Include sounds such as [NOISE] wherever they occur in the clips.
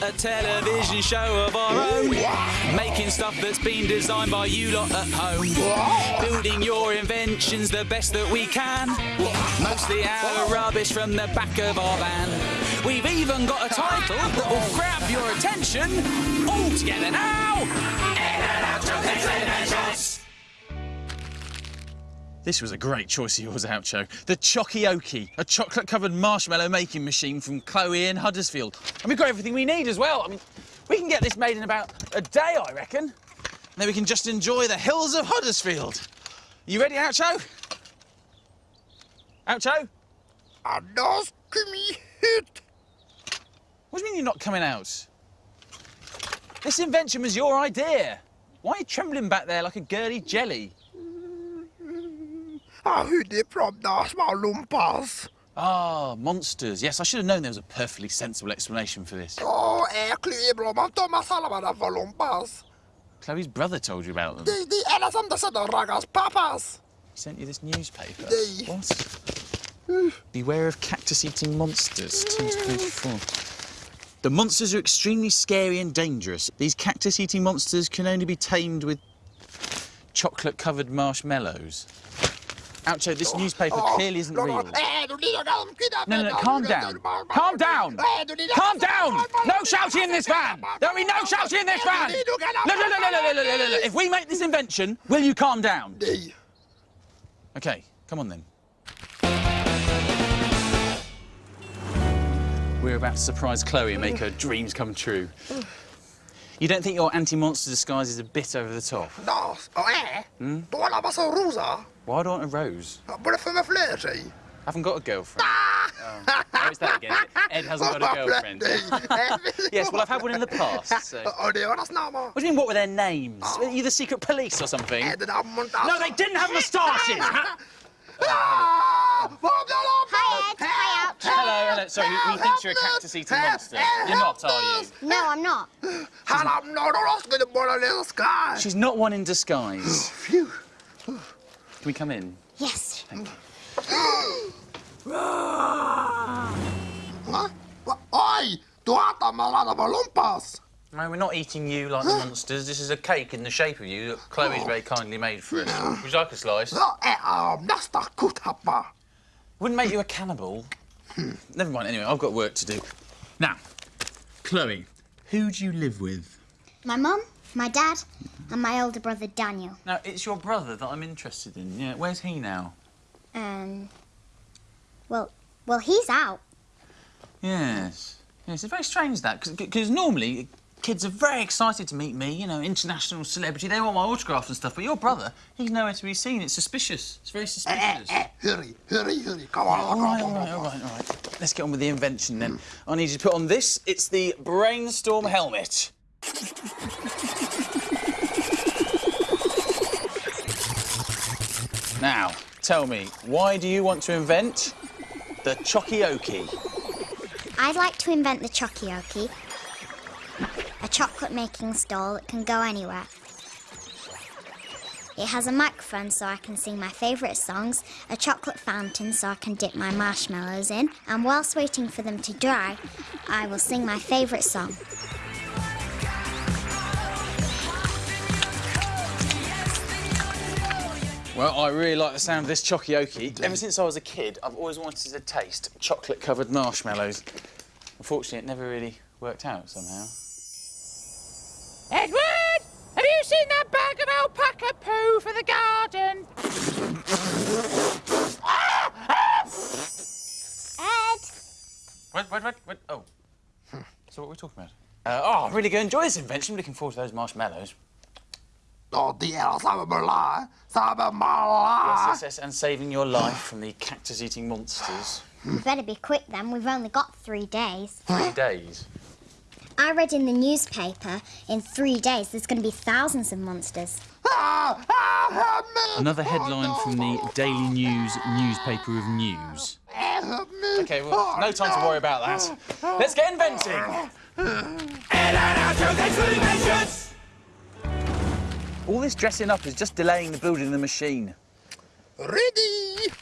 got a television show of our own. Making stuff that's been designed by you lot at home. Building your inventions the best that we can. Mostly of rubbish from the back of our van. We've even got a title that will grab your attention. All together now. In and out. This was a great choice of yours, Oucho. The Chokioki, a chocolate-covered marshmallow making machine from Chloe in Huddersfield. And we've got everything we need as well. I mean, we can get this made in about a day, I reckon. And then we can just enjoy the hills of Huddersfield. You ready, Oucho? Oucho? Annars me hit. What do you mean you're not coming out? This invention was your idea. Why are you trembling back there like a girly jelly? I heard it from the small lumpas. Ah, monsters. Yes, I should have known there was a perfectly sensible explanation for this. Oh, äcklig blomma, de salvada för lumpas. Chloe's brother told you about them. De, de är som de sätter ragas pappas. He sent you this newspaper. They- What? Beware of cactus-eating monsters. 224. The monsters are extremely scary and dangerous. These cactus-eating monsters can only be tamed with chocolate-covered marshmallows. Oucho, this newspaper clearly isn't real. No, no, no, calm down. Calm down. Calm down. No shouting in this van. There'll be no shouting in this van. Look, look, look, look, look, look, look, look. If we make this invention, will you calm down? Okay, come on then. We're about to surprise Chloe and make her dreams come true. [SIGHS] You don't think your anti-monster disguise is a bit over the top? Das, och är. Då är det så rosa. Why do I want a rose? Både för mig fler sig. I haven't got a girlfriend. Oh, it's that again. Ed hasn't got a girlfriend. yes, well, I've had one in the past. [LAUGHS] So. What Och det var snabba. do you mean, what were their names? Are you the secret police or something? Är det? No, they didn't have moustaches! [LAUGHS] Ah! Vad blir det? Hi, Ed. Hello, hello. Sorry, he, he thinks you're a cactus-eating monster. You're not, are you? No, I'm not. Han hamnar och skulle bara läska. She's not one in disguise. [GASPS] Phew. Can we come in? Yes. Va? Va? Oj! Du äter mellan på lumpas. No, we're not eating you like the monsters. This is a cake in the shape of you that Chloe's very kindly made for us. Would you like a slice? Wouldn't make you a cannibal. Never mind, anyway, I've got work to do. Now, Chloe, who do you live with? My mum, my dad, and my older brother Daniel. Now, it's your brother that I'm interested in. Yeah, where's he now? Um. Well, well, he's out. Yes. Yes, it's very strange that, because normally kids are very excited to meet me, you know, international celebrity, they want my autograph and stuff, but your brother, he's nowhere to be seen. It's suspicious. It's very suspicious. Eh, eh, eh. hurry, hurry, hurry. Come on, All come right, on, all come right, on. all right, all right. Let's get on with the invention then. Hmm. I need you to put on this. It's the brainstorm helmet. Now, tell me, why do you want to invent the Chokioki? I'd like to invent the Chokioki, a chocolate making stall that can go anywhere. It has a microphone so I can sing my favourite songs, a chocolate fountain so I can dip my marshmallows in, and whilst waiting for them to dry, I will sing my favourite song. Well, I really like the sound of this Chokioki. Ever since I was a kid, I've always wanted to taste chocolate-covered marshmallows. Unfortunately, it never really worked out somehow. Edward, have you seen that bag of alpaca poo for the garden? Ed! What, what, what, what? Oh. So what are we talking about? Uh, oh, I'm really going to enjoy this invention. I'm looking forward to those marshmallows. Och det är samma mala, samma mala. Yes, yes, yes, and saving your life from the cactus-eating monsters. We better be quick then, we've only got three days. Three days. I read in the newspaper in three days there's going to be thousands of monsters. Help me. Another headline from the Daily News newspaper of news. Okay, well, no time to worry about that. Let's get inventing. All this dressing up is just delaying the building of the machine. Ready.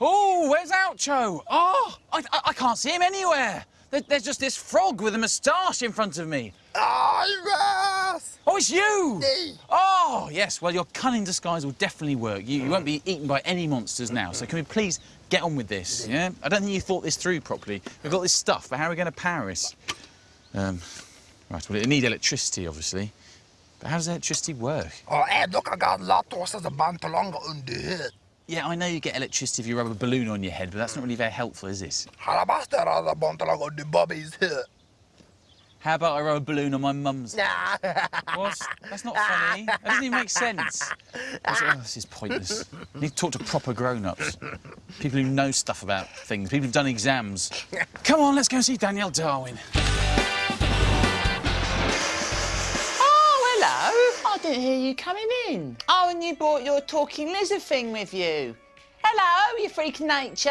Oh, where's Oucho? Oh, I, I, I can't see him anywhere. There- There's just this frog with a moustache in front of me. Oh, yes! Oh, it's you! Me. Oh, yes. Well, your cunning disguise will definitely work. You, you won't be eaten by any monsters now. So can we please get on with this? Yeah. I don't think you thought this through properly. We've got this stuff, but how are we going to power it? Um, right. Well, it need electricity, obviously. But how does electricity work? Oh, hey, look, I got lots of band longer on the head. Yeah, I know you get electricity if you rub a balloon on your head, but that's not really very helpful, is it? Halabaster on the band longer on the Bobby's. How about I rub a balloon on my mum's? Nah. What? That's not funny. That doesn't even make sense. Oh, this is pointless. You need to talk to proper grown-ups. People who know stuff about things. People who've done exams. Come on, let's go see Danielle Darwin. Didn't hear you coming in. Oh, and you brought your talking lizard thing with you. Hello, you freak of nature.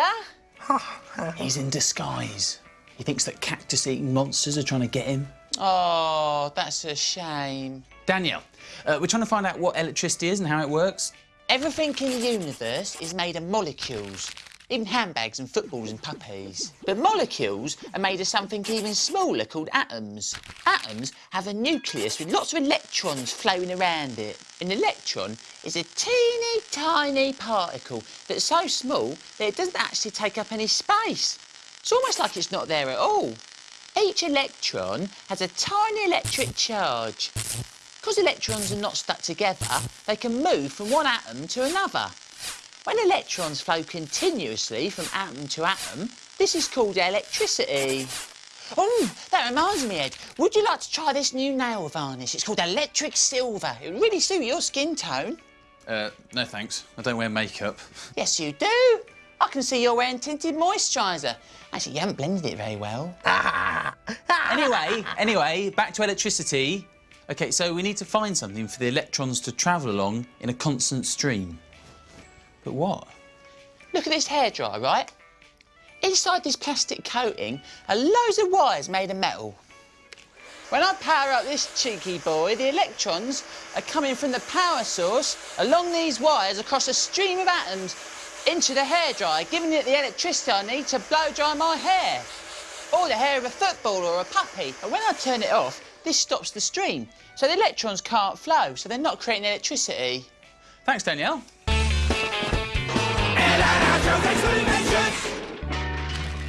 [LAUGHS] He's in disguise. He thinks that cactus-eating monsters are trying to get him. Oh, that's a shame. Danielle, uh, we're trying to find out what electricity is and how it works. Everything in the universe is made of molecules, even handbags and footballs and puppies. But molecules are made of something even smaller called atoms. Atoms have a nucleus with lots of electrons flowing around it. An electron is a teeny tiny particle that's so small that it doesn't actually take up any space. It's almost like it's not there at all. Each electron has a tiny electric charge. Because electrons are not stuck together, they can move from one atom to another. When electrons flow continuously from atom to atom, this is called electricity. Oh, that reminds me, Ed. Would you like to try this new nail varnish? It's called electric silver. It would really suit your skin tone. Uh, no thanks. I don't wear makeup. Yes, you do. I can see you're wearing tinted moisturiser. Actually, you haven't blended it very well. [LAUGHS] Anyway, anyway, back to electricity. OK, so we need to find something for the electrons to travel along in a constant stream. But what? Look at this hairdryer, right? Inside this plastic coating are loads of wires made of metal. When I power up this cheeky boy, the electrons are coming from the power source along these wires across a stream of atoms into the hairdryer, giving it the electricity I need to blow dry my hair. Or the hair of a football or a puppy. And when I turn it off, this stops the stream. So the electrons can't flow, so they're not creating electricity. Thanks, Danielle.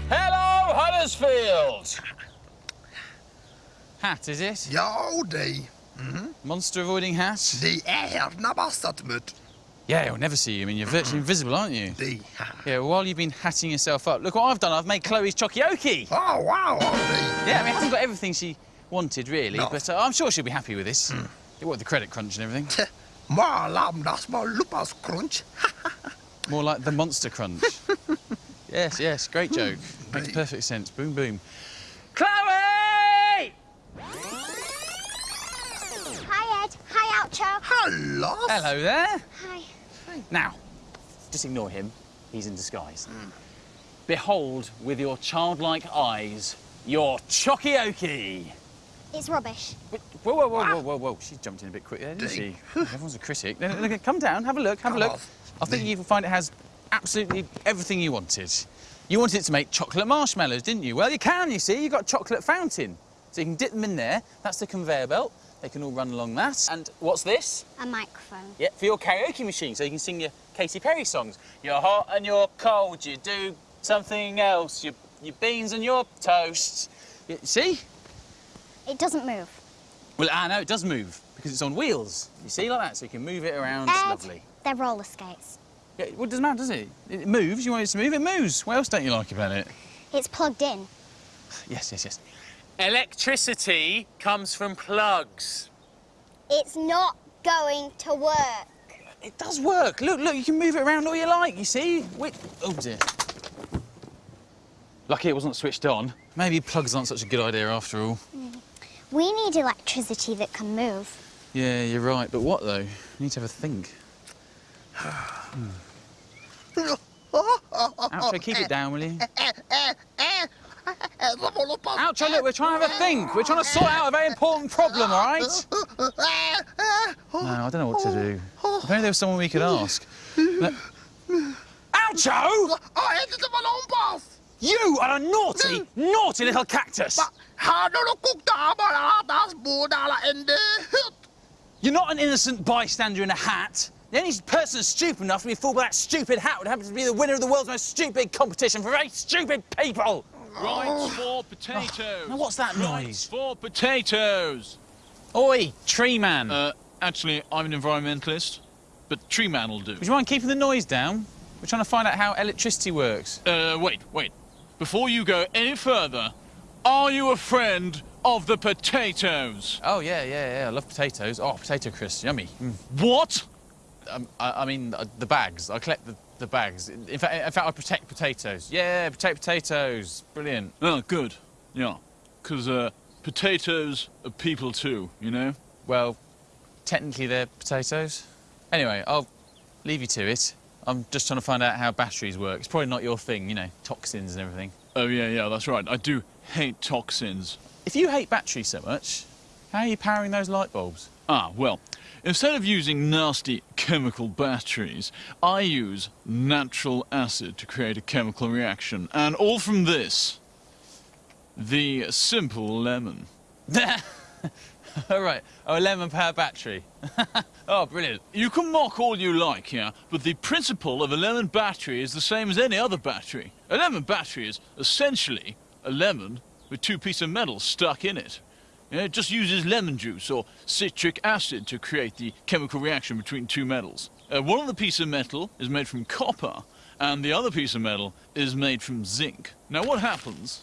Hello, Huddersfield! Hat, is it? Ja, de. Mhm. Monster avoiding hat? De är er nabastat mut. Yeah, he'll never see you. I mean, you're virtually invisible, aren't you? De. Yeah, well, while you've been hatting yourself up, look what I've done. I've made Chloe's chokioki. Oh, wow, oh, de. Yeah, I mean, it hasn't got everything she wanted, really, No. but uh, I'm sure she'll be happy with this. Hmm. What with the credit crunch and everything. Maar lam das maar lupas crunch. [LAUGHS] More like the Monster Crunch. [LAUGHS] yes, yes, great joke. Makes Right. perfect sense. Boom, boom. Chloe! Hi, Ed. Hi, Oucho. Hello. Hello there. Hi. Now, just ignore him. He's in disguise. Behold with your childlike eyes your chokioki. It's rubbish. Wait, Whoa, whoa, whoa, whoa, whoa, whoa. She jumped in a bit quick there, didn't she? Everyone's a critic. Come down, have a look, have a Come look. I think you'll find it has absolutely everything you wanted. You wanted it to make chocolate marshmallows, didn't you? Well, you can, you see. You've got a chocolate fountain. So you can dip them in there. That's the conveyor belt. They can all run along that. And what's this? A microphone. Yeah, for your karaoke machine, so you can sing your Katy Perry songs. You're hot and you're cold, you do something else. Your, your beans and your toast. You, see? It doesn't move. Well, I know it does move because it's on wheels. You see, like that, so you can move it around. Ed, lovely. They're roller skates. Yeah, well, it doesn't matter, does it? It moves. You want it to move, it moves. What else don't you like about it? It's plugged in. Yes, yes, yes. Electricity comes from plugs. It's not going to work. It does work. Look, look, you can move it around all you like. You see? Wait. Oh dear. Lucky it wasn't switched on. Maybe plugs aren't such a good idea after all. We need electricity that can move. Yeah, you're right. But what though? You need to have a think. Oucho, keep it down, will you? Oucho, look, we're trying to have a think. We're trying to sort out a very important problem, all right? No, I don't know what to do. If only there was someone we could ask. No- Oucho! Het is een ballonpas. You are a naughty, naughty little cactus! You're not an innocent bystander in a hat. The only person stupid enough to be fooled by that stupid hat would happen to be the winner of the world's most stupid competition for very stupid people. Rights for potatoes. Now what's that Rights noise? for potatoes. Oi, tree man. Uh, actually, I'm an environmentalist, but tree man will do. Would you mind keeping the noise down? We're trying to find out how electricity works. Uh, wait, wait. Before you go any further, are you a friend of the potatoes? Oh yeah, yeah, yeah. I love potatoes. Oh, potato crisps, yummy. Mm. What? Um, I, I mean, uh, the bags. I collect the, the bags. In fact, in fact, I protect potatoes. Yeah, protect potatoes. Brilliant. Oh, good. Yeah, because uh, potatoes are people too, you know? Well, technically they're potatoes. Anyway, I'll leave you to it. I'm just trying to find out how batteries work. It's probably not your thing, you know, toxins and everything. Oh, yeah, yeah, that's right. I do hate toxins. If you hate batteries so much, how are you powering those light bulbs? Ah, well, instead of using nasty chemical batteries, I use natural acid to create a chemical reaction. And all from this the simple lemon. [LAUGHS] All right. Oh, a lemon power battery. [LAUGHS] oh, brilliant. You can mock all you like, yeah, but the principle of a lemon battery is the same as any other battery. A lemon battery is essentially a lemon with two pieces of metal stuck in it. Yeah, it just uses lemon juice or citric acid to create the chemical reaction between two metals. Uh, one of the pieces of metal is made from copper, and the other piece of metal is made from zinc. Now, what happens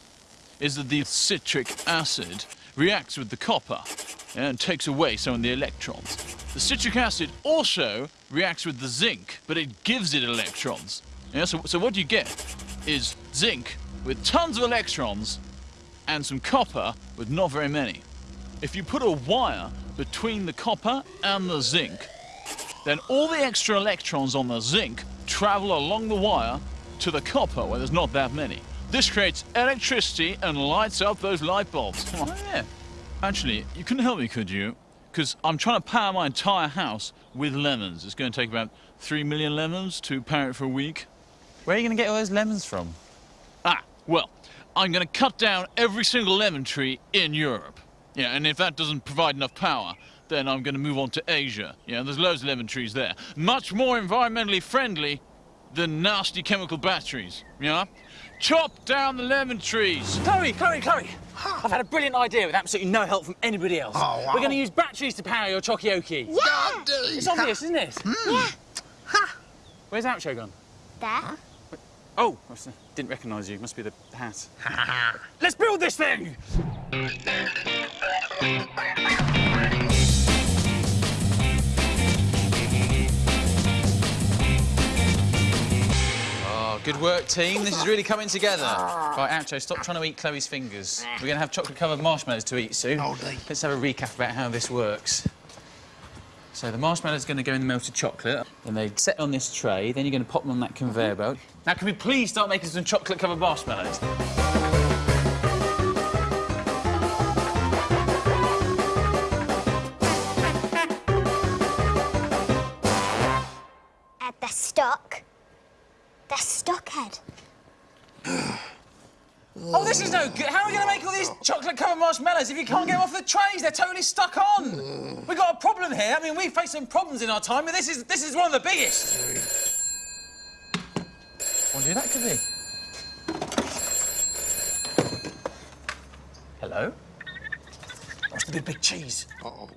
is that the citric acid reacts with the copper and takes away some of the electrons. The citric acid also reacts with the zinc, but it gives it electrons. Yeah, so, so what you get is zinc with tons of electrons and some copper with not very many. If you put a wire between the copper and the zinc, then all the extra electrons on the zinc travel along the wire to the copper where there's not that many. This creates electricity and lights up those light bulbs. [LAUGHS] Oh, yeah. Actually, you couldn't help me, could you? Because I'm trying to power my entire house with lemons. It's going to take about three million lemons to power it for a week. Where are you going to get all those lemons from? Well, I'm going to cut down every single lemon tree in Europe. Yeah, and if that doesn't provide enough power, then I'm going to move on to Asia. Yeah, there's loads of lemon trees there. Much more environmentally friendly than nasty chemical batteries. Yeah? Chop down the lemon trees. Chloe, Chloe, Chloe. I've had a brilliant idea with absolutely no help from anybody else. Oh, wow. We're going to use batteries to power your Chokioki. Yeah! It's obvious, isn't it? Yeah. Ha! Where's Oucho gone? There. Oh, I s- didn't recognise you. Must be the hat. [LAUGHS] Let's build this thing! Oh, good work, team. This is really coming together. Ah. Right, Oucho, stop trying to eat Chloe's fingers. We're going to have chocolate-covered marshmallows to eat soon. Let's have a recap about how this works. So the marshmallow's going to go in the melted chocolate, then they set on this tray, then you're going to pop them on that conveyor belt. Now, can we please start making some chocolate-covered marshmallows? Ed, they're stuck. They're stuck, Ed. Oh, this is no good. How are we going to make all these chocolate-covered marshmallows if you can't get them off the trays? They're totally stuck on. We've got a problem here. I mean, we've faced some problems in our time, but this is this is one of the biggest. Wonder who that could be. Hello? What's the big, big cheese? Uh-oh.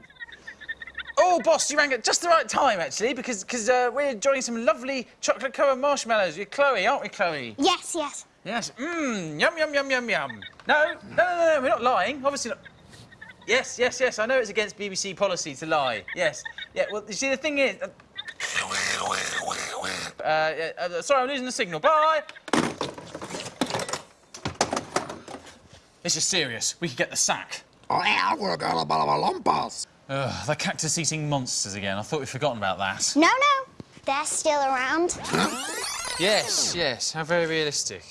Oh, boss, you rang at just the right time, actually, because because uh, we're enjoying some lovely chocolate-covered marshmallows with Chloe, aren't we, Chloe? Yes, yes. Yes. Mmm. Yum, yum, yum, yum, yum. No, no, no, no, no, we're not lying. Obviously not. Yes, yes, yes. I know it's against BBC policy to lie. Yes. Yeah, well, you see, the thing is... Uh, uh, uh, sorry, I'm losing the signal. Bye! This is serious. We could get the sack. Oh, yeah, we're gonna bala lumpas. Ugh, the cactus-eating monsters again. I thought we'd forgotten about that. No, no. They're still around. Yes, yes. How very realistic.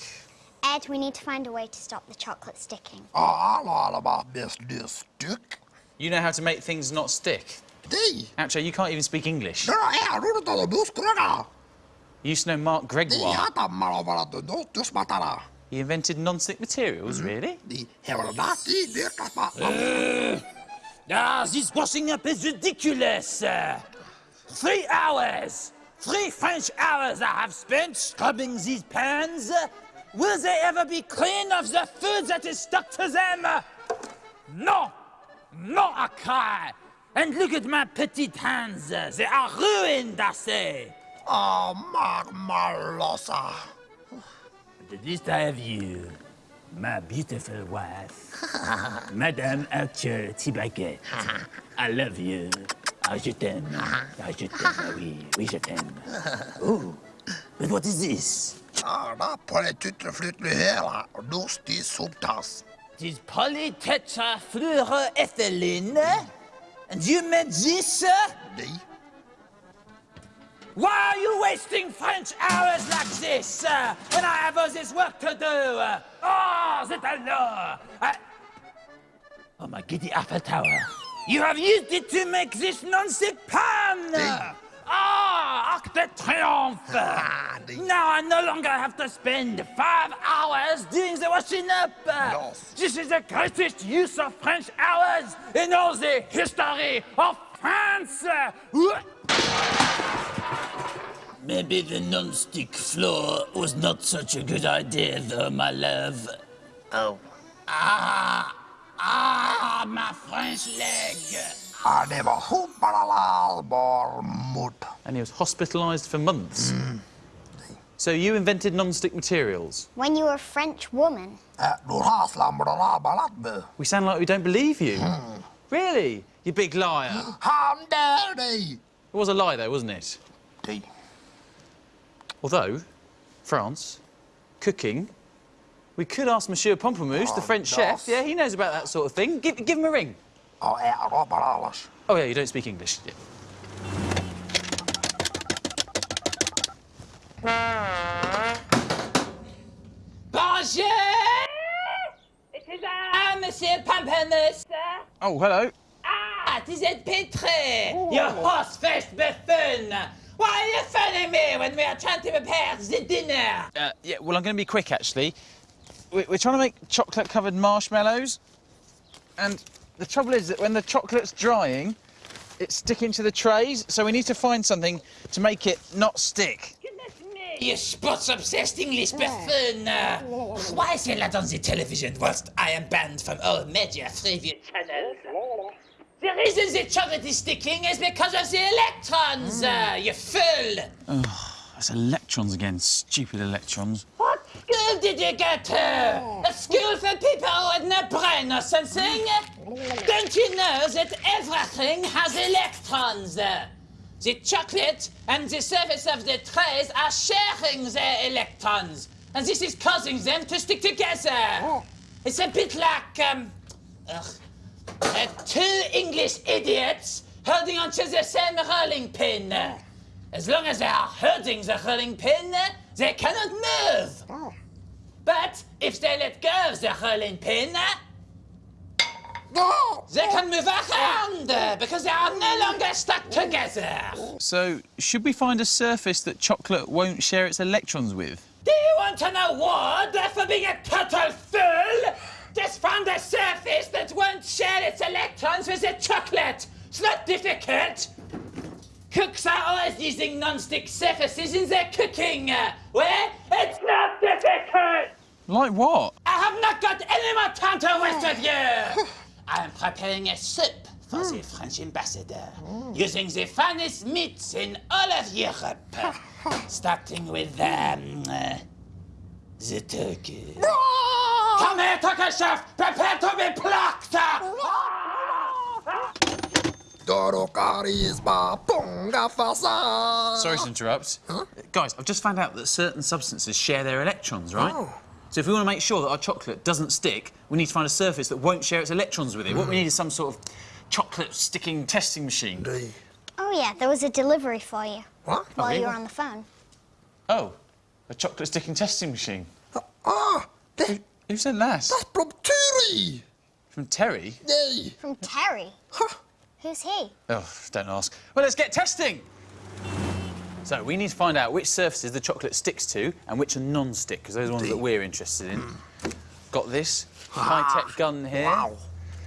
Ed, we need to find a way to stop the chocolate sticking. Oh, I know all about this, this stick. You know how to make things not stick. Di. Actually, you can't even speak English. No, yeah, ruudu tuolla buskurana. You used to know Mark Di, Gregoire. hata malo vala tu dos matara. He invented non-stick materials, really? The Herodati de Ah, this washing up is ridiculous. Uh, three hours, three French hours I have spent scrubbing these pans. Will they ever be clean of the food that is stuck to them? No, no, I cry. And look at my petite hands. They are ruined, I say. Oh, Marmalosa. But at least I have you, my beautiful wife, [LAUGHS] Madame Archer Tibaquet. I love you. Ah, je t'aime. Ah, je t'aime. Ah, oui, oui, je t'aime. [LAUGHS] Oh, but what is this? Ah, da polytetrafluorethylhela, lustig subtas. It is polytetrafluoroethylene? And you made this? Die. Why are you wasting French hours like this uh, when I have all this work to do? Oh, c'est alors! I... Oh, my giddy Eiffel Tower. You have used it to make this non-stick pan! Hey. Ah, Arc de Triomphe! [LAUGHS] Ah. Now I no longer have to spend five hours doing the washing up. Yes. This is the greatest use of French hours in all the history of France. Maybe the non-stick floor was not such a good idea, though, my love. Oh. Ah, ah, my French leg. Ah, det var hoppalalbormut. And he was hospitalised for months. So you invented non-stick materials. When you were a French woman. Du har slambralabalatbu. We sound like we don't believe you. Really? You big liar. Han där dig! It was a lie, though, wasn't it? Die. Although, France, cooking, we could ask Monsieur Pamplemousse, the Oh, French yes. chef. Yeah, he knows about that sort of thing. Give, give him a ring. Ja, är robaralas. Oh, yeah, you don't speak English. Yeah. Bonjour! It is I, Monsieur Pamplemousse. Oh, hello. Ah, it is it Petre, your horse-faced buffoon. Why are you phoning me when we are trying to prepare the dinner? Uh, yeah, well, I'm going to be quick, actually. We're, we're trying to make chocolate-covered marshmallows, and the trouble is that when the chocolate's drying, it's sticking to the trays, so we need to find something to make it not stick. You sports-obsessed English buffoon! Uh, why say that on the television whilst I am banned from all major Freeview channels? The reason the chocolate is sticking is because of the electrons, uh, you fool! Oh, It's electrons again, stupid electrons. School did you go to? A school for people with no brain or something? Don't you know that everything has electrons? The chocolate and the surface of the trays are sharing their electrons, and this is causing them to stick together. It's a bit like um, uh, two English idiots holding onto the same rolling pin. As long as they are holding the rolling pin, they cannot move. But if they let go of the rolling pin, they can move around because they are no longer stuck together. So, should we find a surface that chocolate won't share its electrons with? Do you want to know what for being a total fool? Just find a surface that won't share its electrons with the chocolate. It's not difficult. Cooks are always using non-stick surfaces in their cooking. Uh, Well, it's not difficult. Like what? I have not got any more time to waste with you. [SIGHS] I am preparing a soup for the French ambassador, using the finest meats in all of Europe, [LAUGHS] starting with um, uh, the turkey. Come here, turkey chef! Prepare to be plucked! Doro carisma, ponga fasa. Sorry to interrupt. Guys, I've just found out that certain substances share their electrons, right? Oh. So if we want to make sure that our chocolate doesn't stick, we need to find a surface that won't share its electrons with it. What we need is some sort of chocolate sticking testing machine. Die. Oh, yeah, there was a delivery for you What? while you were on the phone. Oh, a chocolate sticking testing machine. Ah, det, Who sent that? that's from Terry. From Terry? Yay. From Terry. Ha. Who's he? Oh, don't ask. Well, let's get testing. So we need to find out which surfaces the chocolate sticks to and which are non-stick, because those are the ones that we're interested in. Hmm. Got this ah, high-tech gun here. Wow.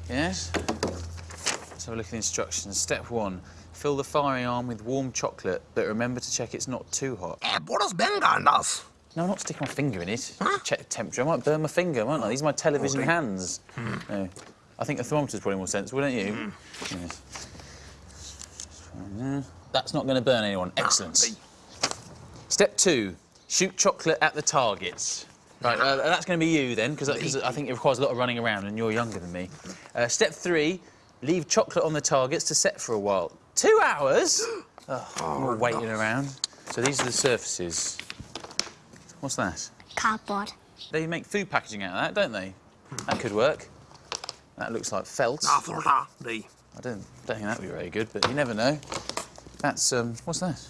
Yes. Let's have a look at the instructions. Step one, fill the firing arm with warm chocolate, but remember to check it's not too hot. Eh, what does Boris Bengandas. No, I'm not sticking my finger in it. Check the temperature. I might burn my finger, won't I? These are my television Okay. hands. Hmm. No. I think a thermometer's probably more sensible, don't you? Hmm. Yes. That's not going to burn anyone. Excellent. Step two, shoot chocolate at the targets. Right, uh, that's going to be you then, because I think it requires a lot of running around, and you're younger than me. Uh, step three, leave chocolate on the targets to set for a while. Two hours? [GASPS] Oh, more waiting around. So these are the surfaces. What's that? Cardboard. They make food packaging out of that, don't they? That could work. That looks like felt. I After the don't, don't think that would be very good, but you never know. That's, um, what's that?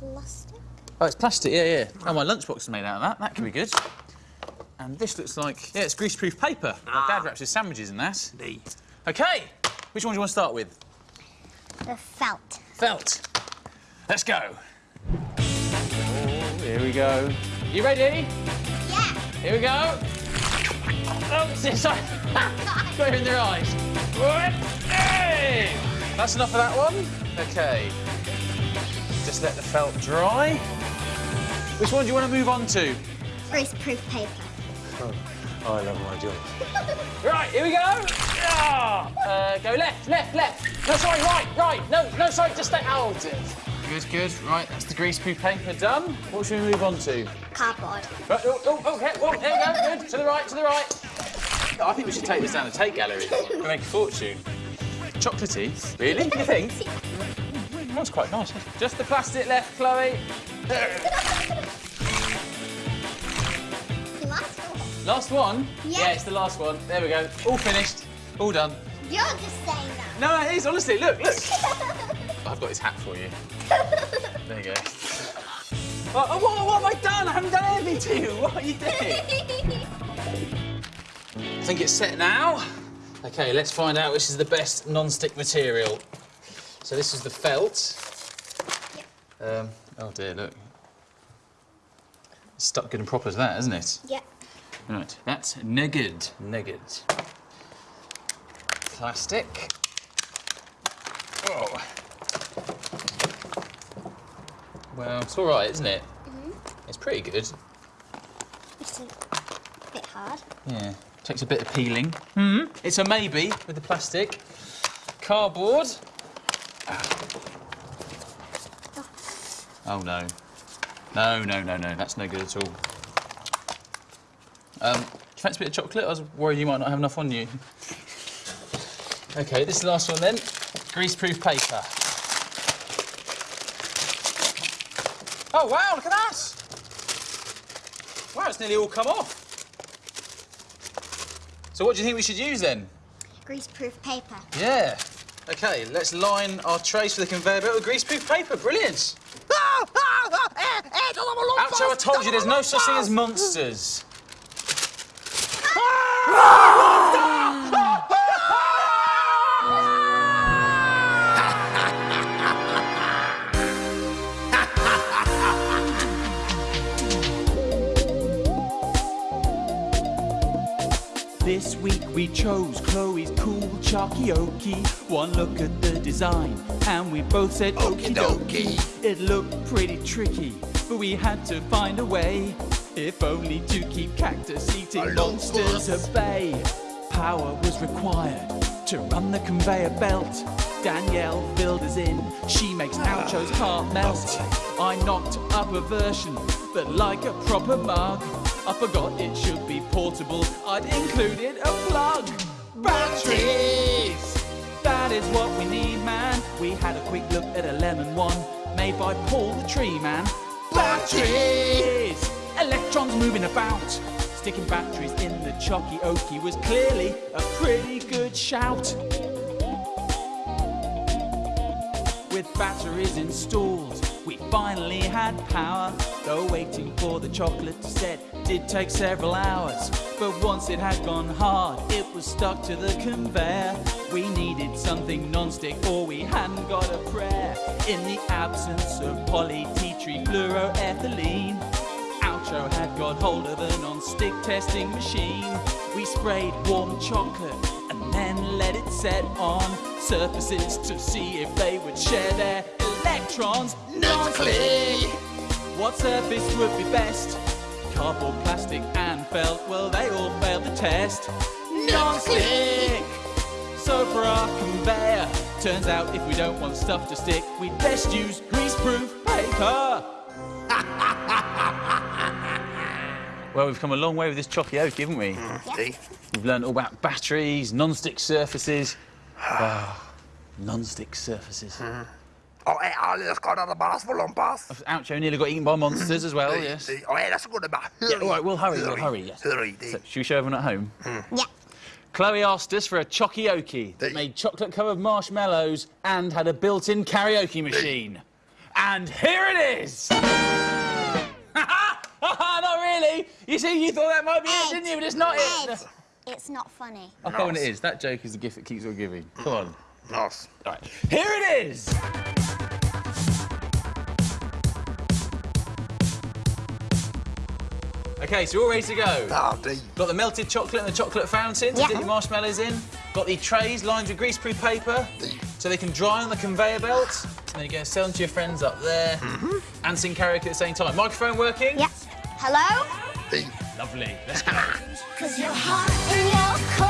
Plastic. Oh, it's plastic, yeah, yeah. Oh, my lunchbox is made out of that. That could be good. And this looks like, yeah, it's greaseproof paper. My dad wraps his sandwiches in that. the OK, which one do you want to start with? The felt. Felt. Let's go. Oh, here we go. You ready? Yeah. Here we go. Oh, [LAUGHS] sorry. Got it in their eyes. Hey! That's enough of that one. OK. Just let the felt dry. Which one do you want to move on to? Greaseproof paper. Oh, I love my job. [LAUGHS] right, here we go. Yeah. Uh, go left, left, left. No, sorry, right, right. No, no, sorry, just stay. Oh, dear. Good, good. Right, that's the greaseproof paper done. What should we move on to? Cardboard. Right, oh, oh, okay. Well, there we go. Good. To the right, to the right. I think we should take this down the take gallery. We'll make a fortune. Chocolatey? Really? You think? [LAUGHS] That's quite nice. Just the plastic left, Chloe. [LAUGHS] Last one. Last one? Yeah. Yeah, it's the last one. There we go. All finished. All done. You're just saying that. No, it is, honestly. Look, look. [LAUGHS] I've got his hat for you. [LAUGHS] There you go. Oh, oh, what, what have I done? I haven't done anything to you. What are you doing? I think it's set now. OK, let's find out which is the best non-stick material. So this is the felt. Um, oh dear, look. It's stuck good and proper to that, isn't it? yeah. Right, that's negged. Negged. Plastic. Oh. Well, it's all right, isn't it? Mhm. It's pretty good. It's a bit hard. Yeah. Takes a bit of peeling. Hmm. It's a maybe with the plastic. Cardboard. Oh no. No, no, no, no. That's no good at all. Um, do you fancy a bit of chocolate? I was worried you might not have enough on you. OK, this is the last one then. Greaseproof paper. Oh, wow, look at that! Wow, it's nearly all come off. So what do you think we should use then? Greaseproof paper. Yeah. OK, let's line our trays for the conveyor belt with greaseproof paper. Brilliant. Oucho, I told you there's no such thing as monsters. This week we chose Chloe's cool chalky okie. One look at the design, and we both said okie dokie. It looked pretty tricky, but we had to find a way. If only to keep cactus eating monsters at bay. Power was required to run the conveyor belt. Danielle filled us in, she makes Oucho's heart melt. I knocked up a version, but like a proper mug. I forgot it should be portable, I'd included a plug. Batteries! That is what we need, man. We had a quick look at a lemon one, made by Paul the Tree Man. Batteries! Electrons moving about. Sticking batteries in the chalky okie was clearly a pretty good shout. With batteries installed, we finally had power. Though waiting for the chocolate to set did take several hours. But once it had gone hard, it was stuck to the conveyor. We needed something non-stick or we hadn't got a prayer. In the absence of poly tea tree fluoroethylene, Oucho had got hold of a non-stick testing machine. We sprayed warm chocolate and then let it set on surfaces to see if they would share their electrons. Non-stick! What surface would be best? Cardboard, plastic, and felt. Well, they all failed the test. Non-stick. So for our conveyor, turns out if we don't want stuff to stick, we'd best use greaseproof paper. [LAUGHS] well, we've come a long way with this chocky oak, haven't we? Mm, see? We've learned all about batteries, non-stick surfaces. [SIGHS] Wow, non-stick surfaces. Mm. Og er alle skotter der bare for lompas? Oucho nearly got eaten by monsters as well, yes. Og ellers skulle det bare Yeah, all right, we'll hurry, we'll hurry, yes. Hurry, So, should we show everyone at home? Yeah. Chloe asked us for a chokioki that made chocolate-covered marshmallows and had a built-in karaoke machine. And here it is! [LAUGHS] not really! You see, you thought that might be it, didn't you? But it's not Ed, it. it's not funny. I'll go on it is. That joke is the gift that keeps on giving. Come on. Nice. All right. Here it is! Okay, so we're all ready to go. Ja, det Got the melted chocolate and the chocolate fountain to Yeah. dip your marshmallows in. Got the trays lined with greaseproof paper so they can dry on the conveyor belt. And then you're going to sell them to your friends up there mm-hmm. and sing karaoke at the same time. Microphone working? Yeah. Hello? det. Lovely. Let's go. [LAUGHS] Cause you're hot and you're cold,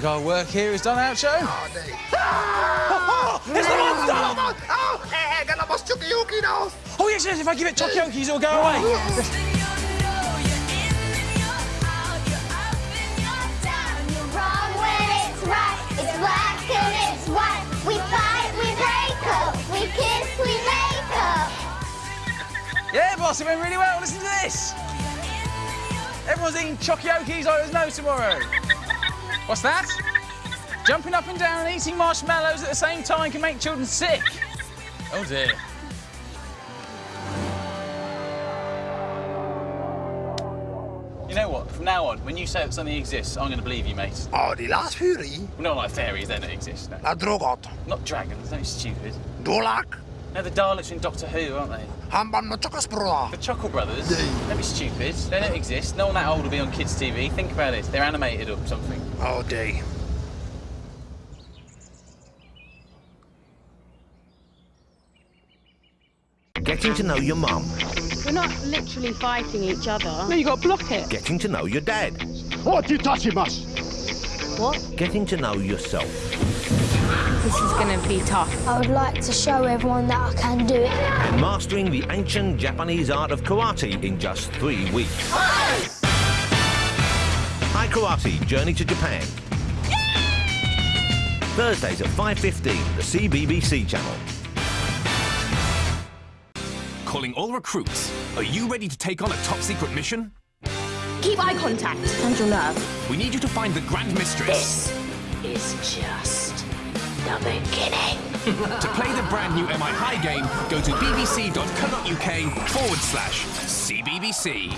think our work here is done out, show. Ja, det. It's the monster! Åh, jeg kan bare stukke yuki. Oh, yes, yes, if I give it Tokyoki's, it'll go away. Wrong when it's right, it's black and it's white. We fight, we break up, we kiss, we make up. Yeah, boss, it went really well. Listen to this. Everyone's eating Chokioki's like there's no tomorrow. What's that? Jumping up and down and eating marshmallows at the same time can make children sick. Oh dear. You know what? From now on, when you say that something exists, I'm going to believe you, mate. Oh, Åh, de Lars Hyri. Not like fairies, they don't exist. No. Tror godt. Not dragons, don't be stupid. Dolak. No, the Daleks in Doctor Who, aren't they? Han var med chokkasbrødre. The Chuckle Brothers. Don't be stupid. They don't exist. No one that old will be on kids' TV. Think about it. They're animated or something. Åh, day. Getting to know your mum. We're not literally fighting each other. No, you got to block it. Getting to know your dad. What you touching us? What? Getting to know yourself. This is going to be tough. I would like to show everyone that I can do it. And mastering the ancient Japanese art of karate in just three weeks. Hi Karate, Journey to Japan. Thursdays at 5.15, the CBBC channel. Calling all recruits. Are you ready to take on a top secret mission? Keep eye contact. And your nerve. We need you to find the Grand Mistress. This Is just the beginning. to play the brand new MI High game, go to bbc.co.uk forward slash CBBC.